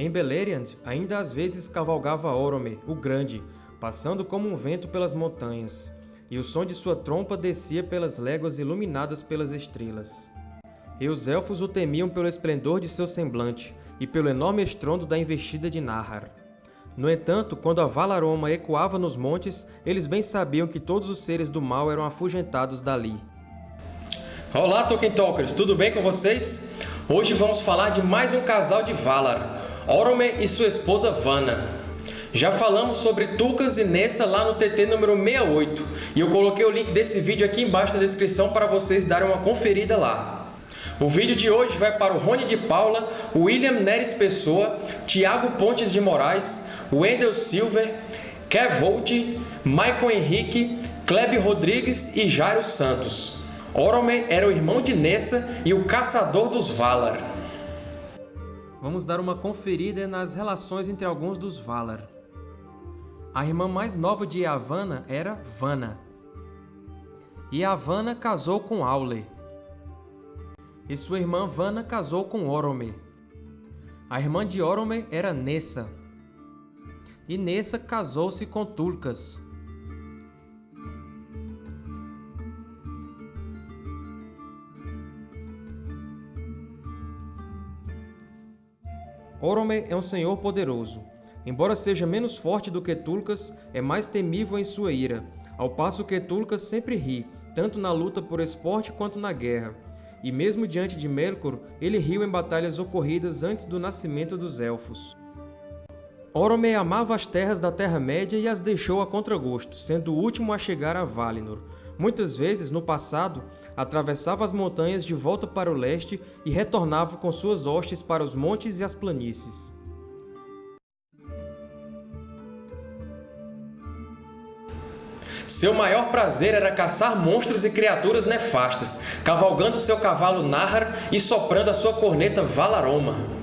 Em Beleriand, ainda às vezes cavalgava Orome, o Grande, passando como um vento pelas montanhas, e o som de sua trompa descia pelas léguas iluminadas pelas estrelas. E os Elfos o temiam pelo esplendor de seu semblante, e pelo enorme estrondo da investida de Nahar. No entanto, quando a Valaroma ecoava nos montes, eles bem sabiam que todos os seres do mal eram afugentados dali. Olá, Tolkien Talkers! Tudo bem com vocês? Hoje vamos falar de mais um casal de Valar, Orome e sua esposa Vanna. Já falamos sobre Tucas e Nessa lá no TT número 68, e eu coloquei o link desse vídeo aqui embaixo na descrição para vocês darem uma conferida lá. O vídeo de hoje vai para o Rony de Paula, William Neres Pessoa, Tiago Pontes de Moraes, Wendel Silver, Kev Volt, Michael Henrique, Kleb Rodrigues e Jairo Santos. Orome era o irmão de Nessa e o caçador dos Valar. Vamos dar uma conferida nas relações entre alguns dos Valar. A irmã mais nova de Yavanna era Vanna. Yavanna casou com Aule e sua irmã Vanna casou com Orome. A irmã de Orome era Nessa, e Nessa casou-se com Tulkas. Orome é um senhor poderoso. Embora seja menos forte do que Tulkas, é mais temível em sua ira, ao passo que Tulkas sempre ri, tanto na luta por esporte quanto na guerra, e mesmo diante de Melkor, ele riu em batalhas ocorridas antes do nascimento dos Elfos. Orome amava as terras da Terra-média e as deixou a contragosto, sendo o último a chegar a Valinor. Muitas vezes, no passado, atravessava as montanhas de volta para o leste e retornava com suas hostes para os montes e as planícies. Seu maior prazer era caçar monstros e criaturas nefastas, cavalgando seu cavalo Nahar e soprando a sua corneta Valaroma.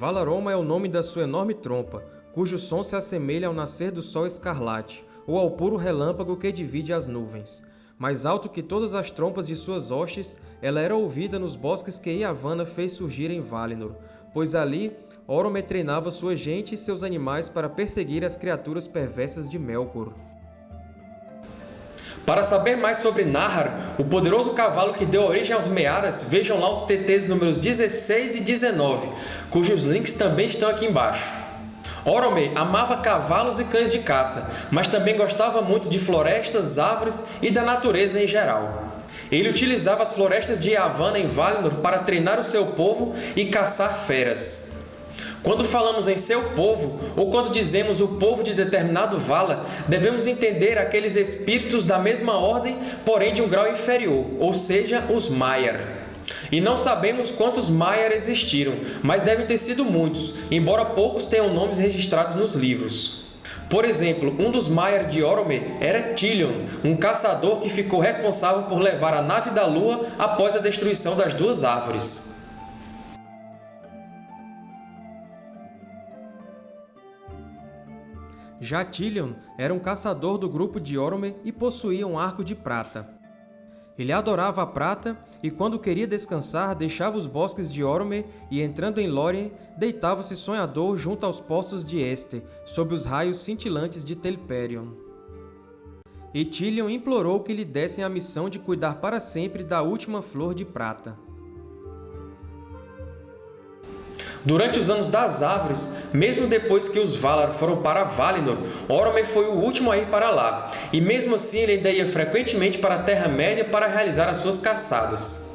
Valaroma é o nome da sua enorme trompa, cujo som se assemelha ao nascer do sol escarlate, ou ao puro relâmpago que divide as nuvens. Mais alto que todas as trompas de suas hostes, ela era ouvida nos bosques que Yavanna fez surgir em Valinor, pois ali Orome treinava sua gente e seus animais para perseguir as criaturas perversas de Melkor. Para saber mais sobre Nahar, o poderoso cavalo que deu origem aos Mearas, vejam lá os TTs números 16 e 19, cujos links também estão aqui embaixo. Orome amava cavalos e cães de caça, mas também gostava muito de florestas, árvores e da natureza em geral. Ele utilizava as florestas de Yavanna em Valinor para treinar o seu povo e caçar feras. Quando falamos em seu povo, ou quando dizemos o povo de determinado vala, devemos entender aqueles espíritos da mesma ordem, porém de um grau inferior, ou seja, os Maiar. E não sabemos quantos Maiar existiram, mas devem ter sido muitos, embora poucos tenham nomes registrados nos livros. Por exemplo, um dos Maiar de Orome era Tilion, um caçador que ficou responsável por levar a nave da Lua após a destruição das duas árvores. Já era um caçador do grupo de Orome e possuía um arco de prata. Ele adorava a prata e, quando queria descansar, deixava os bosques de Orome e, entrando em Lórien, deitava-se sonhador junto aos poços de Este, sob os raios cintilantes de Telperion. E implorou que lhe dessem a missão de cuidar para sempre da última flor de prata. Durante os Anos das Árvores, mesmo depois que os Valar foram para Valinor, Orome foi o último a ir para lá, e mesmo assim ele ainda ia frequentemente para a Terra-média para realizar as suas caçadas.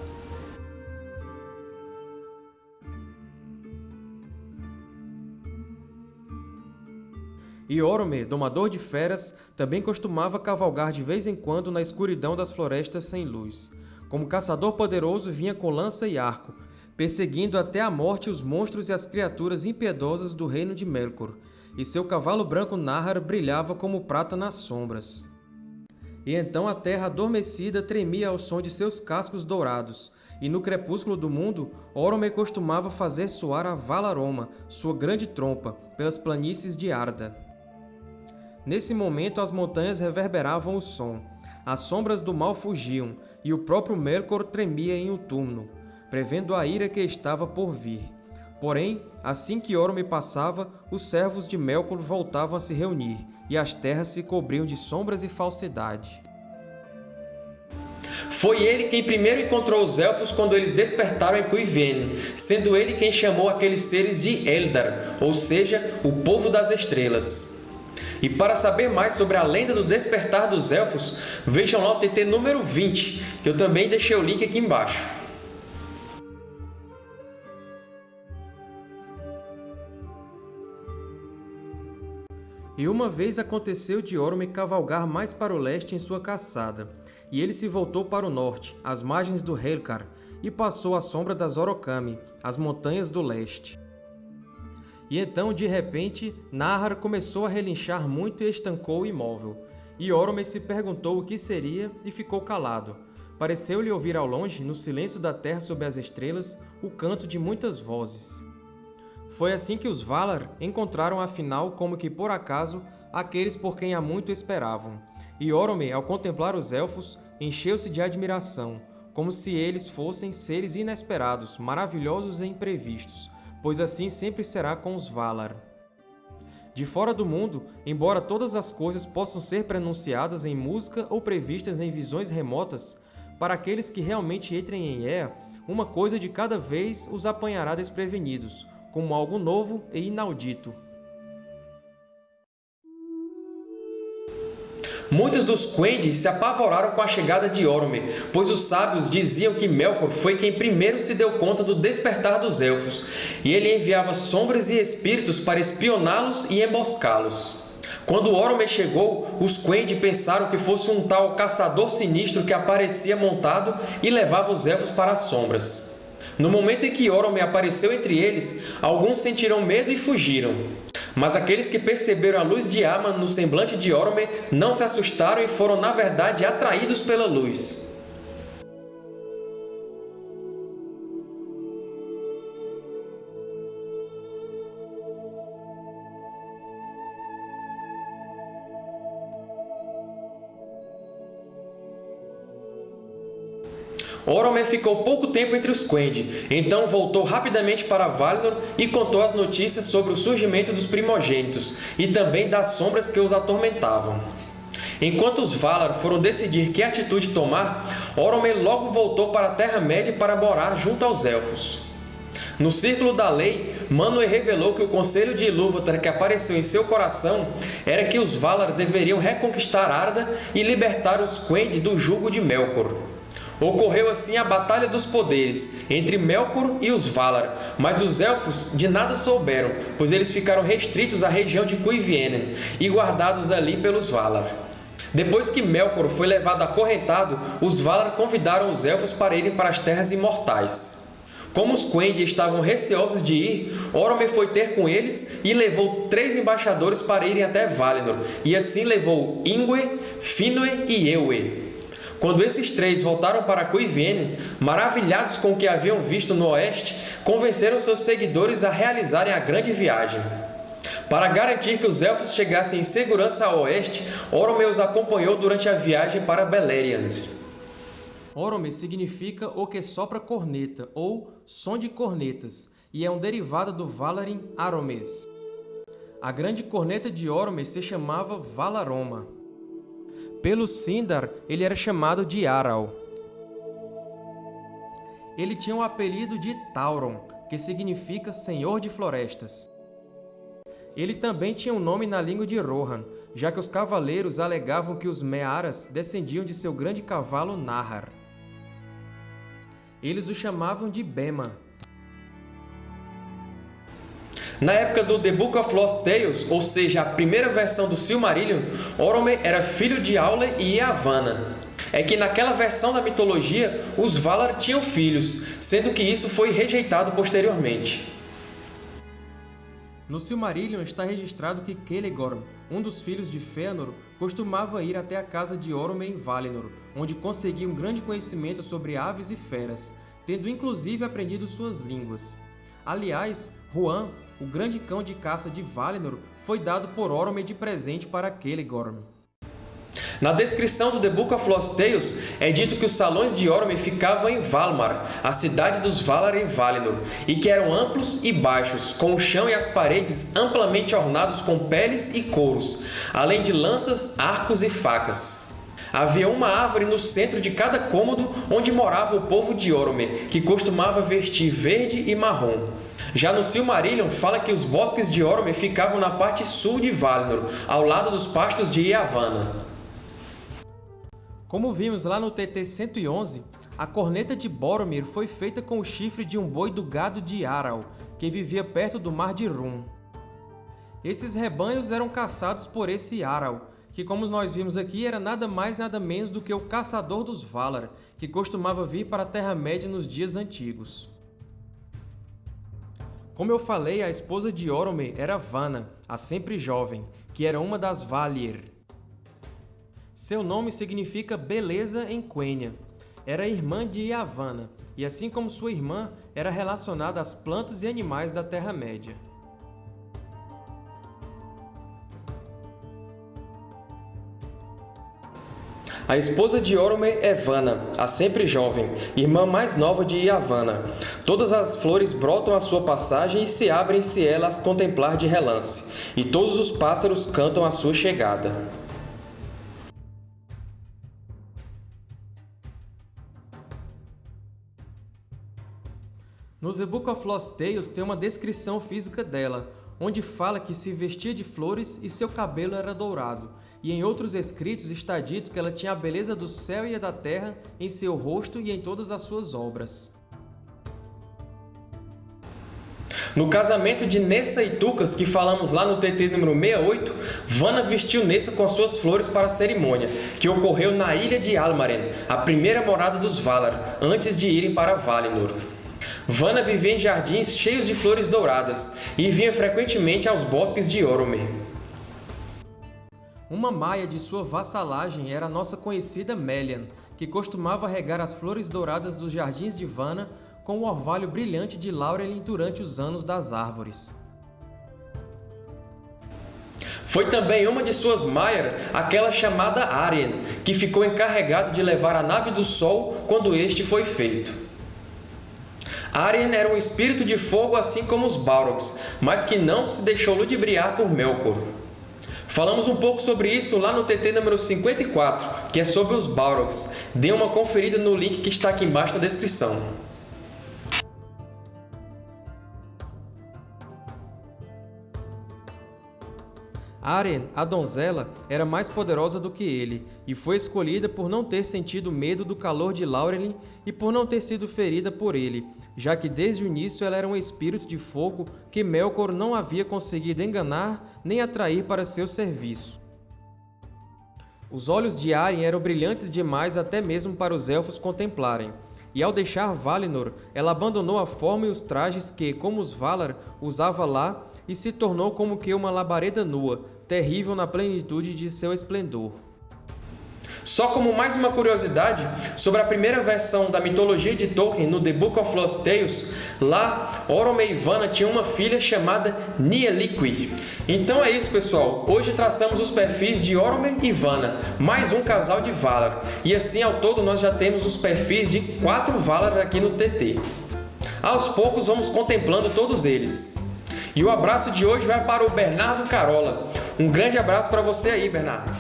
E Orome, domador de feras, também costumava cavalgar de vez em quando na escuridão das florestas sem luz. Como caçador poderoso, vinha com lança e arco, perseguindo até a morte os monstros e as criaturas impiedosas do reino de Melkor, e seu cavalo branco Nahar brilhava como prata nas sombras. E então a terra adormecida tremia ao som de seus cascos dourados, e no crepúsculo do mundo, Orome costumava fazer soar a Valaroma, sua grande trompa, pelas planícies de Arda. Nesse momento as montanhas reverberavam o som. As sombras do mal fugiam, e o próprio Melkor tremia em um túmulo, prevendo a ira que estava por vir. Porém, assim que Orome passava, os servos de Melkor voltavam a se reunir, e as terras se cobriam de sombras e falsidade. Foi ele quem primeiro encontrou os Elfos quando eles despertaram em Cuivene, sendo ele quem chamou aqueles seres de Eldar, ou seja, o Povo das Estrelas. E para saber mais sobre a lenda do despertar dos Elfos, vejam lá o TT número 20, que eu também deixei o link aqui embaixo. E uma vez aconteceu de Orome cavalgar mais para o leste em sua caçada, e ele se voltou para o norte, às margens do Helkar, e passou à sombra das Orokami, as montanhas do leste. E então, de repente, Nahar começou a relinchar muito e estancou imóvel. E Orome se perguntou o que seria e ficou calado. Pareceu-lhe ouvir ao longe, no silêncio da terra sob as estrelas, o canto de muitas vozes. Foi assim que os Valar encontraram afinal, como que por acaso, aqueles por quem há muito esperavam. E Orome, ao contemplar os Elfos, encheu-se de admiração, como se eles fossem seres inesperados, maravilhosos e imprevistos, pois assim sempre será com os Valar. De fora do mundo, embora todas as coisas possam ser pronunciadas em música ou previstas em visões remotas, para aqueles que realmente entrem em Ea, uma coisa de cada vez os apanhará desprevenidos, como algo novo e inaudito. Muitos dos Quendi se apavoraram com a chegada de Orome, pois os sábios diziam que Melkor foi quem primeiro se deu conta do despertar dos Elfos, e ele enviava sombras e espíritos para espioná-los e emboscá-los. Quando Orome chegou, os Quendi pensaram que fosse um tal caçador sinistro que aparecia montado e levava os Elfos para as sombras. No momento em que Orome apareceu entre eles, alguns sentiram medo e fugiram. Mas aqueles que perceberam a luz de Aman no semblante de Orome não se assustaram e foram, na verdade, atraídos pela luz. Oromer ficou pouco tempo entre os Quendi, então voltou rapidamente para Valinor e contou as notícias sobre o surgimento dos primogênitos e também das sombras que os atormentavam. Enquanto os Valar foram decidir que atitude tomar, Oromer logo voltou para a Terra-média para morar junto aos Elfos. No Círculo da Lei, Manwë revelou que o conselho de Ilúvatar que apareceu em seu coração era que os Valar deveriam reconquistar Arda e libertar os Quendi do jugo de Melkor. Ocorreu assim a Batalha dos Poderes, entre Melkor e os Valar, mas os Elfos de nada souberam, pois eles ficaram restritos à região de Cuivienen e guardados ali pelos Valar. Depois que Melkor foi levado acorrentado, os Valar convidaram os Elfos para irem para as Terras Imortais. Como os Quendi estavam receosos de ir, Orome foi ter com eles e levou três embaixadores para irem até Valinor, e assim levou Ingwe, Finwë e Eowyn. Quando esses três voltaram para Cuivene, maravilhados com o que haviam visto no oeste, convenceram seus seguidores a realizarem a grande viagem. Para garantir que os Elfos chegassem em segurança ao oeste, Orome os acompanhou durante a viagem para Beleriand. Orome significa o que sopra corneta, ou som de cornetas, e é um derivado do Valarin Aromes. A grande corneta de Orome se chamava Valaroma. Pelo Sindar, ele era chamado de Aral. Ele tinha o apelido de Tauron, que significa Senhor de Florestas. Ele também tinha um nome na língua de Rohan, já que os cavaleiros alegavam que os Mearas descendiam de seu grande cavalo Nahar. Eles o chamavam de Bema, na época do The Book of Lost Tales, ou seja, a primeira versão do Silmarillion, Orome era filho de Aule e Yavanna. É que naquela versão da mitologia, os Valar tinham filhos, sendo que isso foi rejeitado posteriormente. No Silmarillion está registrado que Celegorm, um dos filhos de Fëanor, costumava ir até a casa de Orome em Valinor, onde conseguia um grande conhecimento sobre aves e feras, tendo inclusive aprendido suas línguas. Aliás, Huan, o grande cão de caça de Valinor, foi dado por Orome de presente para Celegorm. Na descrição do The Book of Lost Tales, é dito que os salões de Orome ficavam em Valmar, a cidade dos Valar em Valinor, e que eram amplos e baixos, com o chão e as paredes amplamente ornados com peles e couros, além de lanças, arcos e facas. Havia uma árvore no centro de cada cômodo onde morava o povo de Orome, que costumava vestir verde e marrom. Já no Silmarillion, fala que os bosques de Orome ficavam na parte sul de Valinor, ao lado dos pastos de Yavanna. Como vimos lá no TT 111, a corneta de Boromir foi feita com o chifre de um boi do gado de Aral, que vivia perto do Mar de Rum. Esses rebanhos eram caçados por esse Aral, que como nós vimos aqui era nada mais nada menos do que o caçador dos Valar, que costumava vir para a Terra-média nos dias antigos. Como eu falei, a esposa de Orome era Vanna, a sempre jovem, que era uma das Valir. Seu nome significa beleza em Quenya. Era irmã de Yavanna, e assim como sua irmã, era relacionada às plantas e animais da Terra-média. A esposa de Orome é Vanna, a sempre jovem, irmã mais nova de Yavanna. Todas as flores brotam à sua passagem e se abrem se ela as contemplar de relance, e todos os pássaros cantam a sua chegada. No The Book of Lost Tales tem uma descrição física dela, onde fala que se vestia de flores e seu cabelo era dourado, e em outros escritos está dito que ela tinha a beleza do céu e da terra em seu rosto e em todas as suas obras. No casamento de Nessa e Tucas, que falamos lá no TT número 68, Vanna vestiu Nessa com suas flores para a cerimônia, que ocorreu na ilha de Almaren, a primeira morada dos Valar, antes de irem para Valinor. Vanna vivia em jardins cheios de flores douradas e vinha frequentemente aos bosques de Orome. Uma maia de sua vassalagem era a nossa conhecida Melian, que costumava regar as flores douradas dos jardins de Vanna com o orvalho brilhante de Laurelin durante os anos das árvores. Foi também uma de suas Maiar aquela chamada Arien, que ficou encarregado de levar a nave do Sol quando este foi feito. Arien era um espírito de fogo assim como os Balrogs, mas que não se deixou ludibriar por Melkor. Falamos um pouco sobre isso lá no TT número 54, que é sobre os Balrogs. Dê uma conferida no link que está aqui embaixo na descrição. Aren, a donzela, era mais poderosa do que ele, e foi escolhida por não ter sentido medo do calor de Laurelin e por não ter sido ferida por ele, já que desde o início ela era um espírito de fogo que Melkor não havia conseguido enganar nem atrair para seu serviço. Os olhos de Arryn eram brilhantes demais até mesmo para os Elfos contemplarem, e ao deixar Valinor, ela abandonou a forma e os trajes que, como os Valar, usava lá e se tornou como que uma labareda nua, terrível na plenitude de seu esplendor. Só como mais uma curiosidade, sobre a primeira versão da mitologia de Tolkien no The Book of Lost Tales, lá Orome e Vanna tinham uma filha chamada Nieliqui. Então é isso, pessoal. Hoje traçamos os perfis de Orome e Vanna, mais um casal de Valar. E assim, ao todo, nós já temos os perfis de quatro Valar aqui no TT. Aos poucos, vamos contemplando todos eles. E o abraço de hoje vai para o Bernardo Carola. Um grande abraço para você aí, Bernardo.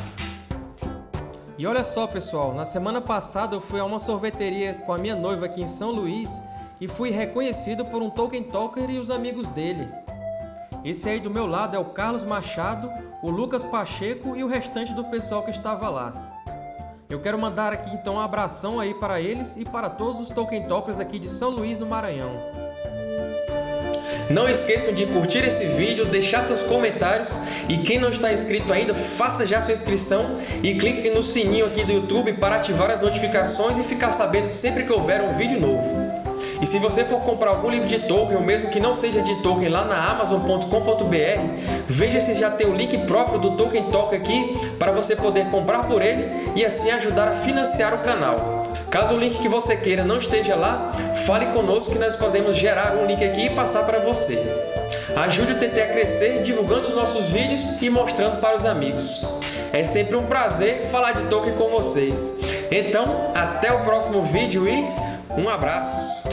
E olha só, pessoal, na semana passada eu fui a uma sorveteria com a minha noiva aqui em São Luís e fui reconhecido por um Tolkien Talker e os amigos dele. Esse aí do meu lado é o Carlos Machado, o Lucas Pacheco e o restante do pessoal que estava lá. Eu quero mandar aqui então um abração aí para eles e para todos os Tolkien Talkers aqui de São Luís, no Maranhão. Não esqueçam de curtir esse vídeo, deixar seus comentários e quem não está inscrito ainda, faça já sua inscrição e clique no sininho aqui do YouTube para ativar as notificações e ficar sabendo sempre que houver um vídeo novo. E se você for comprar algum livro de Tolkien, ou mesmo que não seja de Tolkien, lá na Amazon.com.br, veja se já tem o link próprio do Tolkien Talk aqui para você poder comprar por ele e assim ajudar a financiar o canal. Caso o link que você queira não esteja lá, fale conosco que nós podemos gerar um link aqui e passar para você. Ajude o TT a crescer divulgando os nossos vídeos e mostrando para os amigos. É sempre um prazer falar de Tolkien com vocês. Então, até o próximo vídeo e um abraço!